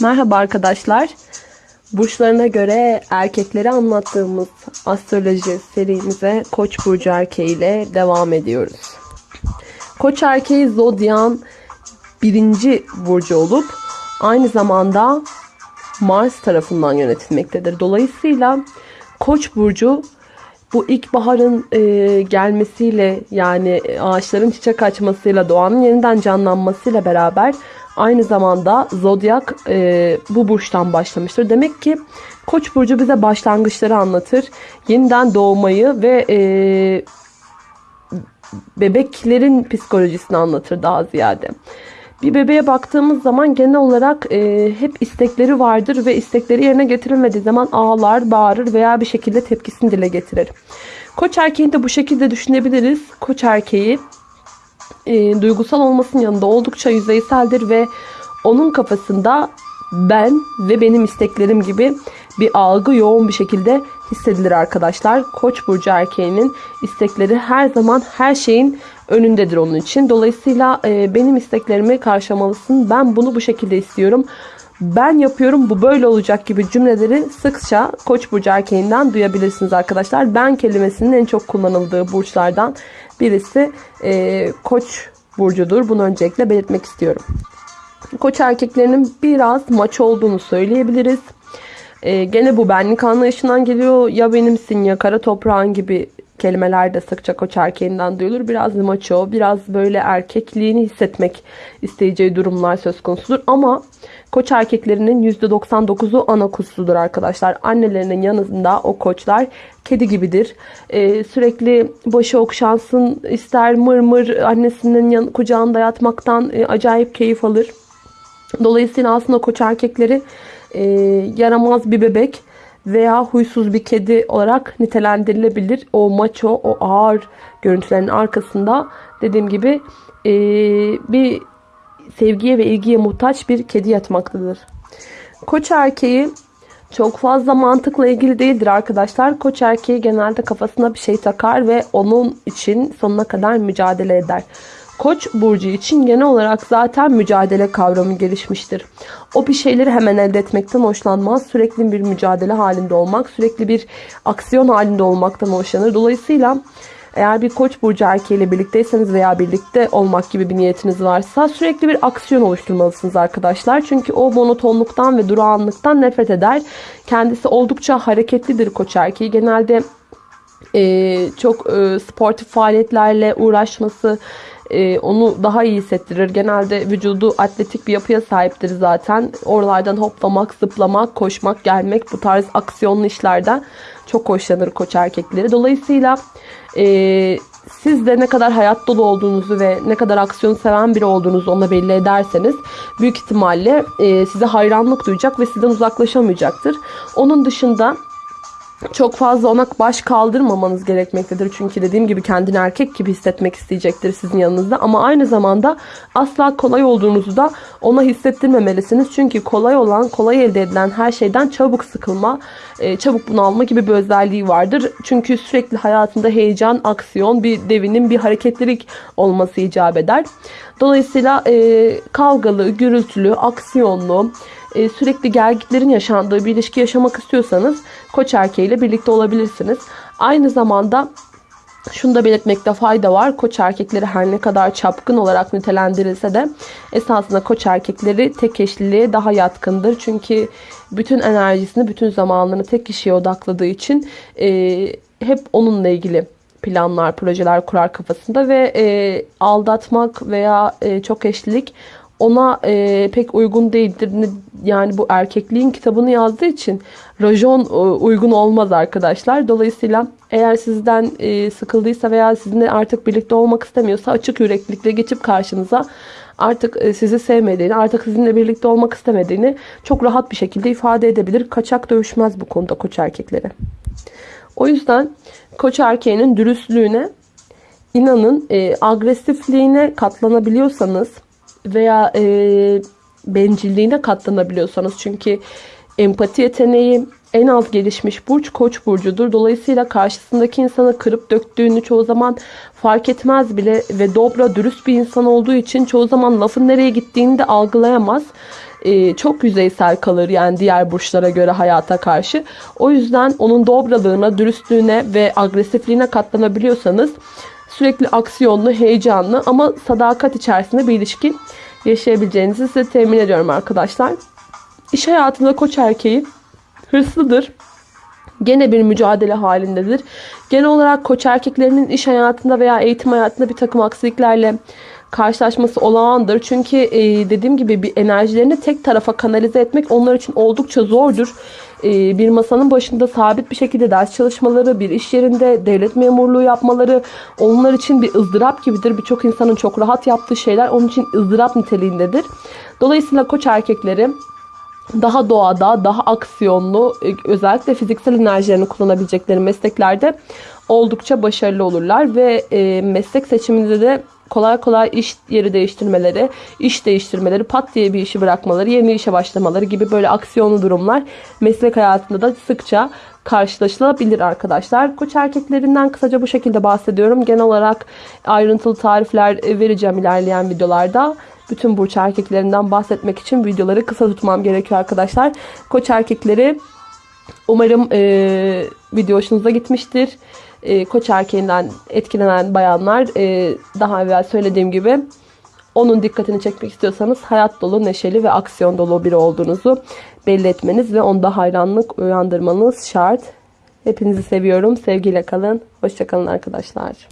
Merhaba arkadaşlar. Burçlarına göre erkekleri anlattığımız astroloji serimize Koç burcu erkeği ile devam ediyoruz. Koç erkeği zodyan birinci burcu olup aynı zamanda Mars tarafından yönetilmektedir. Dolayısıyla Koç burcu bu ilkbaharın e, gelmesiyle yani ağaçların çiçek açmasıyla doğanın yeniden canlanmasıyla beraber aynı zamanda zodyak e, bu burçtan başlamıştır. Demek ki Koç burcu bize başlangıçları anlatır. Yeniden doğmayı ve e, bebeklerin psikolojisini anlatır daha ziyade. Bir bebeğe baktığımız zaman genel olarak e, hep istekleri vardır ve istekleri yerine getirilmediği zaman ağlar, bağırır veya bir şekilde tepkisini dile getirir. Koç erkeğini de bu şekilde düşünebiliriz. Koç erkeği e, duygusal olmasının yanında oldukça yüzeyseldir ve onun kafasında ben ve benim isteklerim gibi bir algı yoğun bir şekilde hissedilir arkadaşlar. Koç burcu erkeğinin istekleri her zaman her şeyin önündedir onun için. Dolayısıyla e, benim isteklerimi karşılamalısın. Ben bunu bu şekilde istiyorum. Ben yapıyorum bu böyle olacak gibi cümleleri sıkça Koç burcu erkeğinden duyabilirsiniz arkadaşlar. Ben kelimesinin en çok kullanıldığı burçlardan birisi e, Koç burcudur. Bunu öncelikle belirtmek istiyorum. Koç erkeklerinin biraz maç olduğunu söyleyebiliriz. E, gene bu benlik anlayışından geliyor. Ya benimsin ya kara toprağın gibi kelimeler de sıkça koç erkeğinden duyulur. Biraz maço, biraz böyle erkekliğini hissetmek isteyeceği durumlar söz konusudur. Ama koç erkeklerinin %99'u ana kuzusudur arkadaşlar. Annelerinin yanında o koçlar kedi gibidir. Ee, sürekli başı okşansın ister mır mır annesinin yan, kucağında yatmaktan e, acayip keyif alır. Dolayısıyla aslında koç erkekleri e, yaramaz bir bebek veya huysuz bir kedi olarak nitelendirilebilir. O maço, o ağır görüntülerin arkasında dediğim gibi e, bir sevgiye ve ilgiye muhtaç bir kedi yatmaktadır. Koç erkeği çok fazla mantıkla ilgili değildir arkadaşlar. Koç erkeği genelde kafasına bir şey takar ve onun için sonuna kadar mücadele eder. Koç burcu için genel olarak zaten mücadele kavramı gelişmiştir. O bir şeyleri hemen elde etmekten hoşlanmaz. Sürekli bir mücadele halinde olmak, sürekli bir aksiyon halinde olmaktan hoşlanır. Dolayısıyla eğer bir koç burcu erkeğiyle birlikteyseniz veya birlikte olmak gibi bir niyetiniz varsa sürekli bir aksiyon oluşturmalısınız arkadaşlar. Çünkü o monotonluktan ve durağanlıktan nefret eder. Kendisi oldukça hareketlidir koç erkeği. Genelde e, çok e, sportif faaliyetlerle uğraşması, e, onu daha iyi hissettirir. Genelde vücudu atletik bir yapıya sahiptir zaten. Oralardan hoplamak, zıplamak, koşmak, gelmek bu tarz aksiyonlu işlerden çok hoşlanır koç erkekleri. Dolayısıyla e, siz de ne kadar hayat dolu olduğunuzu ve ne kadar aksiyon seven biri olduğunuzu ona belli ederseniz büyük ihtimalle e, size hayranlık duyacak ve sizden uzaklaşamayacaktır. Onun dışında çok fazla ona baş kaldırmamanız gerekmektedir. Çünkü dediğim gibi kendini erkek gibi hissetmek isteyecektir sizin yanınızda. Ama aynı zamanda asla kolay olduğunuzu da ona hissettirmemelisiniz. Çünkü kolay olan, kolay elde edilen her şeyden çabuk sıkılma, e, çabuk bunalma gibi bir özelliği vardır. Çünkü sürekli hayatında heyecan, aksiyon, bir devinim, bir hareketlilik olması icap eder. Dolayısıyla e, kavgalı, gürültülü, aksiyonlu, e, sürekli gergitlerin yaşandığı bir ilişki yaşamak istiyorsanız koç erkeğiyle birlikte olabilirsiniz. Aynı zamanda şunu da belirtmekte fayda var. Koç erkekleri her ne kadar çapkın olarak nitelendirilse de esasında koç erkekleri tek eşliliğe daha yatkındır. Çünkü bütün enerjisini, bütün zamanlarını tek kişiye odakladığı için e, hep onunla ilgili planlar, projeler kurar kafasında ve e, aldatmak veya e, çok eşlilik ona e, pek uygun değildir. Yani bu erkekliğin kitabını yazdığı için rajon e, uygun olmaz arkadaşlar. Dolayısıyla eğer sizden e, sıkıldıysa veya sizinle artık birlikte olmak istemiyorsa açık yüreklilikle geçip karşınıza artık e, sizi sevmediğini, artık sizinle birlikte olmak istemediğini çok rahat bir şekilde ifade edebilir. Kaçak dövüşmez bu konuda koç erkekleri. O yüzden koç erkeğinin dürüstlüğüne, inanın e, agresifliğine katlanabiliyorsanız veya e, bencilliğine katlanabiliyorsanız çünkü empati yeteneği en az gelişmiş burç koç burcudur. Dolayısıyla karşısındaki insanı kırıp döktüğünü çoğu zaman fark etmez bile ve dobra dürüst bir insan olduğu için çoğu zaman lafın nereye gittiğini de algılayamaz. e, çok yüzeysel kalır yani diğer burçlara göre hayata karşı. O yüzden onun dobralığına, dürüstlüğüne ve agresifliğine katlanabiliyorsanız sürekli aksiyonlu, heyecanlı ama sadakat içerisinde bir ilişki yaşayabileceğinizi size temin ediyorum arkadaşlar. İş hayatında koç erkeği hırslıdır. Gene bir mücadele halindedir. Genel olarak koç erkeklerinin iş hayatında veya eğitim hayatında bir takım aksiliklerle karşılaşması olağandır. Çünkü dediğim gibi bir enerjilerini tek tarafa kanalize etmek onlar için oldukça zordur. E, bir masanın başında sabit bir şekilde ders çalışmaları, bir iş yerinde devlet memurluğu yapmaları onlar için bir ızdırap gibidir. Birçok insanın çok rahat yaptığı şeyler onun için ızdırap niteliğindedir. Dolayısıyla koç erkekleri daha doğada, daha aksiyonlu, e, özellikle fiziksel enerjilerini kullanabilecekleri mesleklerde oldukça başarılı olurlar ve e, meslek seçiminde de kolay kolay iş yeri değiştirmeleri, iş değiştirmeleri, pat diye bir işi bırakmaları, yeni işe başlamaları gibi böyle aksiyonlu durumlar meslek hayatında da sıkça karşılaşılabilir arkadaşlar. Koç erkeklerinden kısaca bu şekilde bahsediyorum. Genel olarak ayrıntılı tarifler vereceğim ilerleyen videolarda bütün burç erkeklerinden bahsetmek için videoları kısa tutmam gerekiyor arkadaşlar. Koç erkekleri umarım e, video hoşunuza gitmiştir. E, koç erkeğinden etkilenen bayanlar e, daha evvel söylediğim gibi onun dikkatini çekmek istiyorsanız hayat dolu, neşeli ve aksiyon dolu biri olduğunuzu belli etmeniz ve onda hayranlık uyandırmanız şart. Hepinizi seviyorum. Sevgiyle kalın. Hoşçakalın arkadaşlar.